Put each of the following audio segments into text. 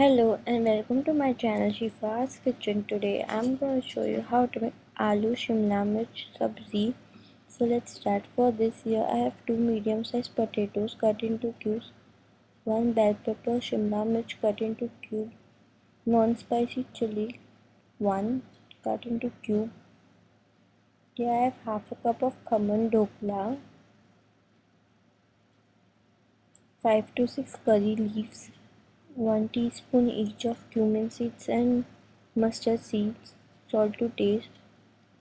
Hello and welcome to my channel Shifa's Kitchen. Today I'm going to show you how to make aloo shimla mirch sabzi. So let's start. For this here I have two medium sized potatoes cut into cubes, one bell pepper shimla mirch cut into cube, non-spicy chili, one cut into cube. Here I have half a cup of khaman dhokla, 5 to 6 curry leaves, 1 teaspoon each of cumin seeds and mustard seeds, salt to taste,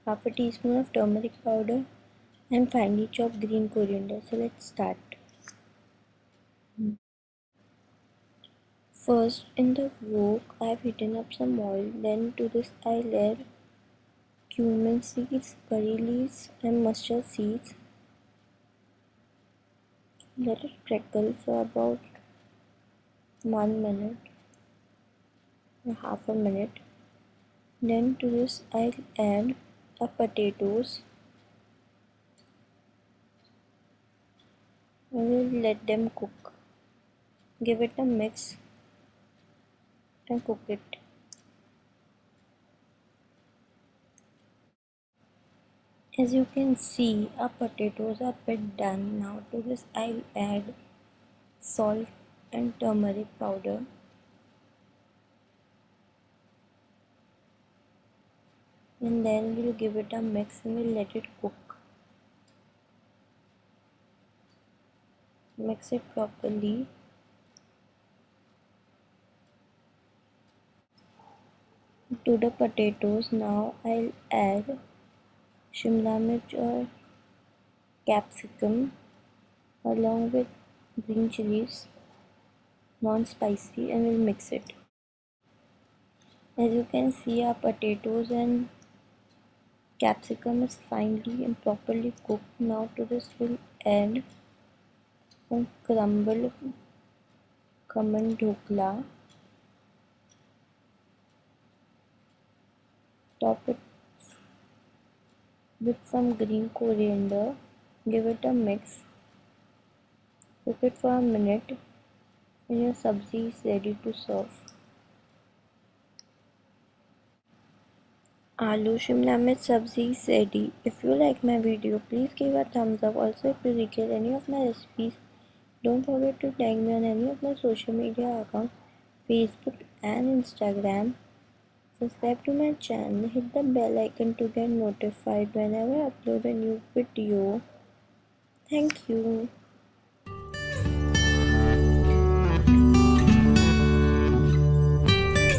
half a teaspoon of turmeric powder and finely chopped green coriander. So let's start. First in the wok I have heated up some oil then to this I'll add cumin seeds, curry leaves and mustard seeds. Let it crackle for about one minute. Half a minute. Then to this I'll add a potatoes. I will let them cook. Give it a mix. And cook it. As you can see our potatoes are bit done. Now to this I'll add salt and turmeric powder. And then we'll give it a mix and we'll let it cook. Mix it properly. To the potatoes now I'll add shimla mirch or capsicum along with green chilies non-spicy and we'll mix it. As you can see our potatoes and capsicum is finely and properly cooked. Now to this we'll add some crumble khaman dhokla. Top it with some green coriander. Give it a mix. Cook it for a minute your sabzi is ready to serve. Aloo Shimla Mirch Sabzi is ready. If you like my video, please give a thumbs up. Also, if you require any of my recipes, don't forget to tag me on any of my social media accounts, Facebook and Instagram. Subscribe to my channel, hit the bell icon to get notified whenever I upload a new video. Thank you.